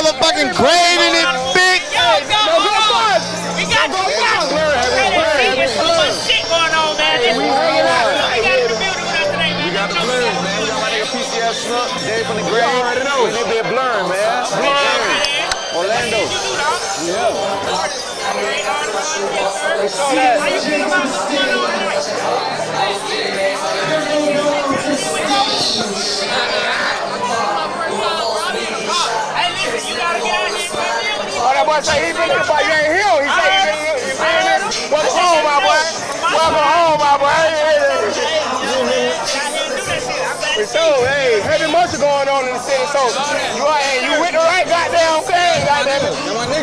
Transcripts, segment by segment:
motherfucking grave in it, big. Yo, go, hold on. We got you. We got you. There's so much shit going on, man. This is- We got the building with us today, man. We got the blurs, man. We got my nigga PCS Snook, Dave from the grave. You already know. And they be blurring, man. Blurring. Orlando. How you feel about what's going on tonight? Hey, boy say he been but you ain't here. He say he been. He been here. Welcome home, my boy. Welcome home, my boy. Hey, hey, hey. see So, hey, heavy motion going on in the city. So, you are, you with the right goddamn thing, goddamn it.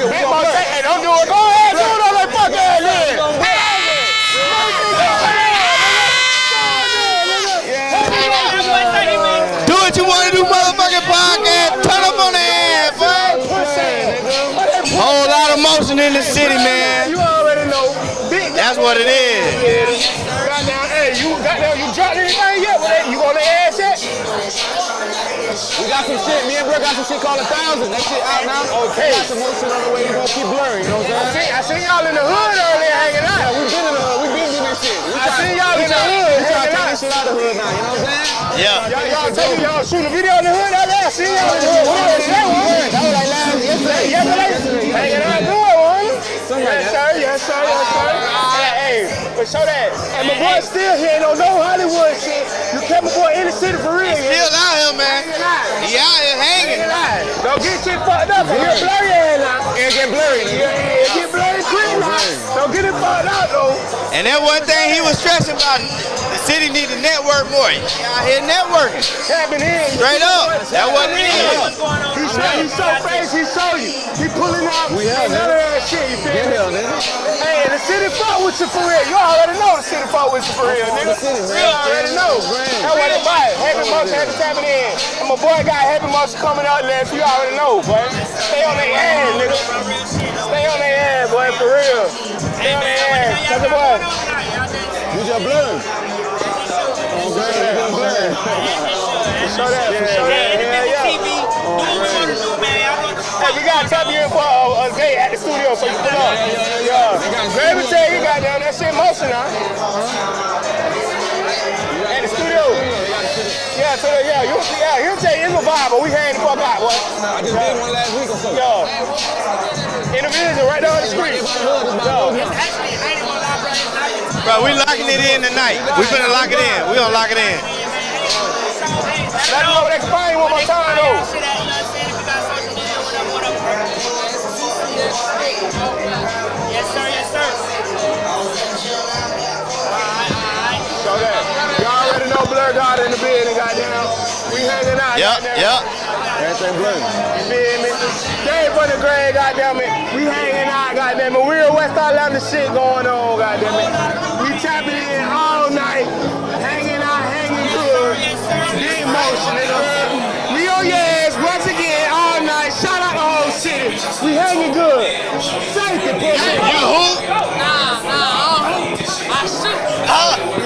Big motion. Hey, don't do it. Go ahead, do it on that fucking head, then. Do what you want to do, motherfucking podcast. Turn up on the ass, boy. Of in the city, man. You already know. Big That's what it is. Goddamn, hey, you goddamn, you dropped anything yet? That? You gonna lay ass yet? We got some shit. Me and bro got some shit called a thousand. That shit out now. Okay. Got some more shit on the way. We gonna keep blurring. You know what I'm saying? I seen, I seen y'all in the hood earlier hanging out. Yeah, we been in the hood. We been doing this shit. We I seen y'all in the hood. We trying to take this shit out of the hood now. You know what I'm saying? Yeah. Y'all, y'all y'all shooting a video in the hood out there. I seen y'all in the hood. Show that. And my boy still here. Don't know Hollywood shit. You kept my boy in the city for real. yeah? Still out here, man. Hanging. He out here hanging. Hanging. Don't get shit fucked up. It get blurry in now. It get blurry. Yeah, it get blurry quick now. Don't get it fucked out though. And that one thing he was stressing about, the city need to network more. He out here networking. Tapping in. Straight up. That wasn't it. what's going on. He show, he show face, he show you. He pulling out. We have none of that shit, you feel me? Hey, the city fuck with you for real. You already know the city fuck with you for real, nigga. You already know. That's what it about. Happy motion, happy tapping in. And my boy got happy motion coming out left. You already know, boy. Stay on their ass, nigga. Stay on their ass, boy, for real. Stay on their ass. That's the boy. You just blurred. Show that, show that. Yeah, yeah. TV, do what we want to do, man. Y'all know the Hey, we gotta tap you in for a, a day at the studio so you pull up. Yeah. Let me tell you, goddamn, that shit motion now. At the studio. Yeah, so the, yeah, you, yeah, he'll tell you it's a vibe, but we hang the fuck out, boy. I just did one last week or so. Yeah. Individual right down the street. Yeah. Actually, I ain't gonna lie, bro. It's not just- Bro, we locking it in tonight. We finna lock it in. We gonna lock it in. Let them know they can find you one more time, though. Shit at, her daughter in the building, goddamn. We hanging out. Yep, goddamn. yep. Everything blue. You feel me? Stay for the grade, goddamn it. We hanging out, goddamn it. We Real West Atlanta shit going on, goddamn it. We tapping in all night, hanging out, hanging good. Big motion, nigga. We on your ass once again all night. Shout out the whole city. We hanging good. Safety,